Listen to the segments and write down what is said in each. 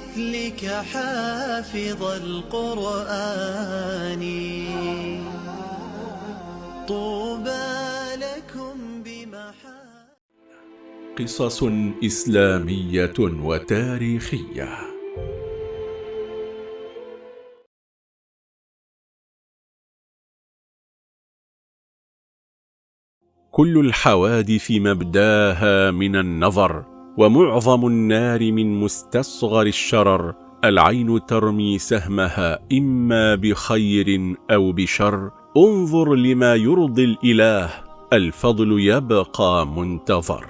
مثلك حافظ القرآن. طوبى لكم بمحا قصص إسلامية وتاريخية. كل الحوادث مبداها من النظر. ومعظم النار من مستصغر الشرر العين ترمي سهمها إما بخير أو بشر. انظر لما يرضي الإله الفضل يبقى منتظر.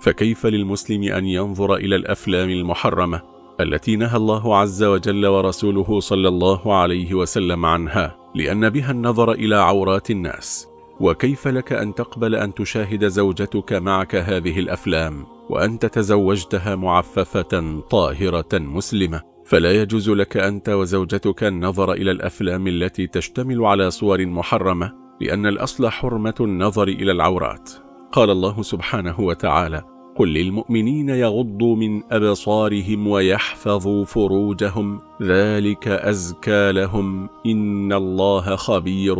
فكيف للمسلم أن ينظر إلى الأفلام المحرمة التي نهى الله عز وجل ورسوله صلى الله عليه وسلم عنها لأن بها النظر إلى عورات الناس؟ وكيف لك أن تقبل أن تشاهد زوجتك معك هذه الأفلام؟ وأنت تزوجتها معففة طاهرة مسلمة. فلا يجوز لك أنت وزوجتك النظر إلى الأفلام التي تشتمل على صور محرمة لأن الأصل حرمة النظر إلى العورات. قال الله سبحانه وتعالى قل للمؤمنين يغضوا من أبصارهم ويحفظوا فروجهم ذلك أزكى لهم إن الله خبير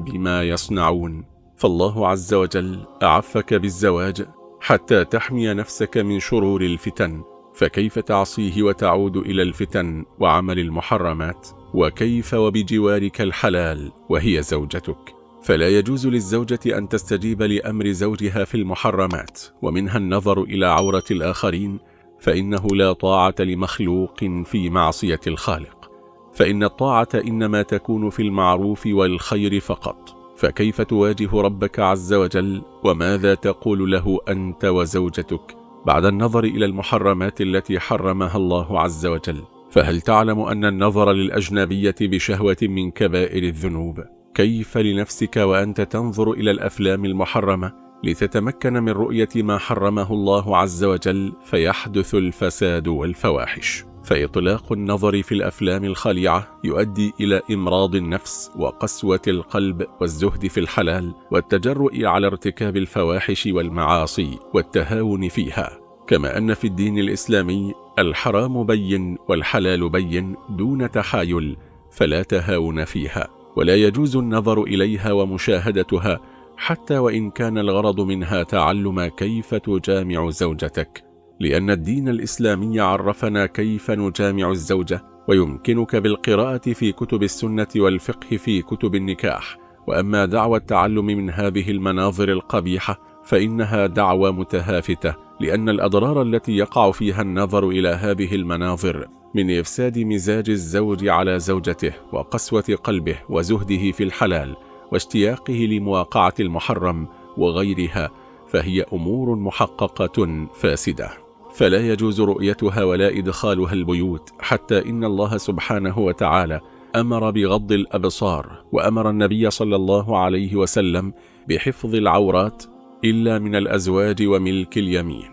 بما يصنعون فالله عز وجل أعفك بالزواج حتى تحمي نفسك من شرور الفتن. فكيف تعصيه وتعود إلى الفتن وعمل المحرمات؟ وكيف وبجوارك الحلال وهي زوجتك؟ فلا يجوز للزوجة أن تستجيب لأمر زوجها في المحرمات ومنها النظر إلى عورة الآخرين. فإنه لا طاعة لمخلوق في معصية الخالق. فإن الطاعة إنما تكون في المعروف والخير فقط. فكيف تواجه ربك عز وجل؟ وماذا تقول له أنت وزوجتك بعد النظر إلى المحرمات التي حرمها الله عز وجل؟ فهل تعلم أن النظر للأجنبية بشهوة من كبائر الذنوب؟ كيف لنفسك وأنت تنظر إلى الأفلام المحرمة لتتمكن من رؤية ما حرمه الله عز وجل فيحدث الفساد والفواحش؟ فإطلاق النظر في الأفلام الخليعة يؤدي إلى إمراض النفس وقسوة القلب والزهد في الحلال والتجرؤ على ارتكاب الفواحش والمعاصي والتهاون فيها. كما أن في الدين الإسلامي الحرام بين والحلال بين دون تحايل فلا تهاون فيها ولا يجوز النظر إليها ومشاهدتها حتى وإن كان الغرض منها تعلم كيف تجامع زوجتك. لأن الدين الإسلامي عرفنا كيف نجامع الزوجة ويمكنك بالقراءة في كتب السنة والفقه في كتب النكاح. وأما دعوى التعلم من هذه المناظر القبيحة فإنها دعوى متهافتة لأن الأضرار التي يقع فيها النظر إلى هذه المناظر من إفساد مزاج الزوج على زوجته وقسوة قلبه وزهده في الحلال واشتياقه لمواقعة المحرم وغيرها فهي أمور محققة فاسدة. فلا يجوز رؤيتها ولا إدخالها البيوت حتى إن الله سبحانه وتعالى أمر بغض الأبصار وأمر النبي صلى الله عليه وسلم بحفظ العورات إلا من الأزواج وملك اليمين.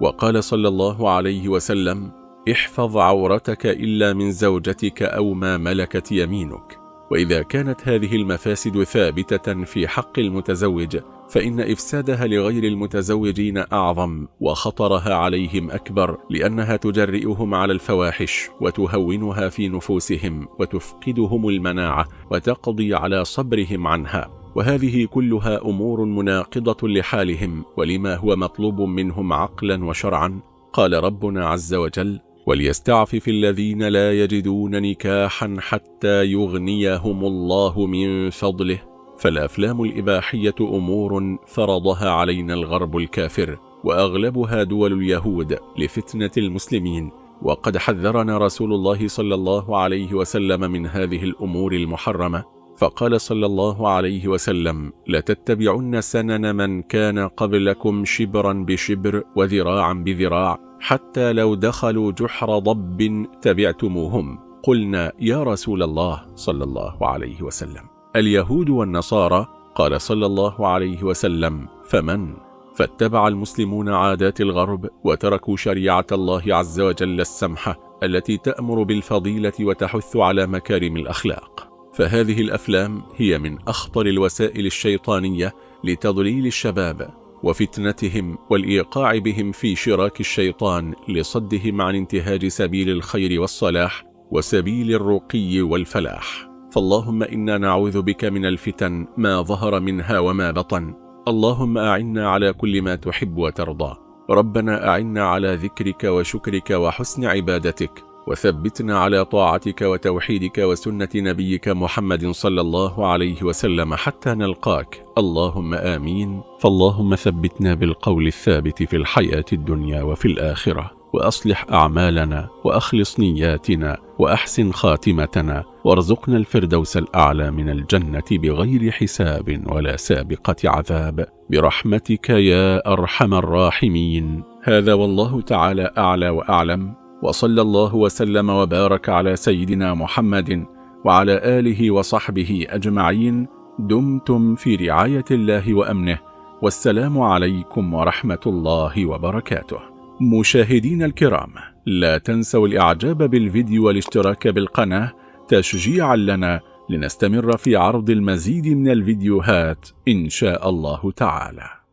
وقال صلى الله عليه وسلم احفظ عورتك إلا من زوجتك أو ما ملكت يمينك. وإذا كانت هذه المفاسد ثابتة في حق المتزوج فإن إفسادها لغير المتزوجين أعظم وخطرها عليهم أكبر لأنها تجرئهم على الفواحش وتهونها في نفوسهم وتفقدهم المناعة وتقضي على صبرهم عنها. وهذه كلها أمور مناقضة لحالهم ولما هو مطلوب منهم عقلا وشرعا قال ربنا عز وجل وليستعفف الذين لا يجدون نكاحا حتى يغنيهم الله من فضله فالأفلام الإباحية أمور فرضها علينا الغرب الكافر وأغلبها دول اليهود لفتنة المسلمين. وقد حذرنا رسول الله صلى الله عليه وسلم من هذه الأمور المحرمة. فقال صلى الله عليه وسلم لتتبعن سنن من كان قبلكم شبرا بشبر وذراعا بذراع حتى لو دخلوا جحر ضب تبعتموهم. قلنا يا رسول الله صلى الله عليه وسلم. اليهود والنصارى قال صلى الله عليه وسلم فمن؟ فاتبع المسلمون عادات الغرب وتركوا شريعة الله عز وجل السمحة التي تأمر بالفضيلة وتحث على مكارم الأخلاق. فهذه الأفلام هي من أخطر الوسائل الشيطانية لتضليل الشباب وفتنتهم والإيقاع بهم في شراك الشيطان لصدهم عن انتهاج سبيل الخير والصلاح وسبيل الرقي والفلاح. فاللهم إنا نعوذ بك من الفتن ما ظهر منها وما بطن. اللهم أعنا على كل ما تحب وترضى. ربنا أعنا على ذكرك وشكرك وحسن عبادتك. وثبتنا على طاعتك وتوحيدك وسنة نبيك محمد صلى الله عليه وسلم حتى نلقاك. اللهم آمين. فاللهم ثبتنا بالقول الثابت في الحياة الدنيا وفي الآخرة. وأصلح أعمالنا وأخلص نياتنا وأحسن خاتمتنا وارزقنا الفردوس الأعلى من الجنة بغير حساب ولا سابقة عذاب. برحمتك يا أرحم الراحمين. هذا والله تعالى أعلى وأعلم. وصلى الله وسلم وبارك على سيدنا محمد وعلى آله وصحبه أجمعين. دمتم في رعاية الله وأمنه. والسلام عليكم ورحمة الله وبركاته. مشاهدين الكرام لا تنسوا الإعجاب بالفيديو والاشتراك بالقناة تشجيعا لنا لنستمر في عرض المزيد من الفيديوهات إن شاء الله تعالى.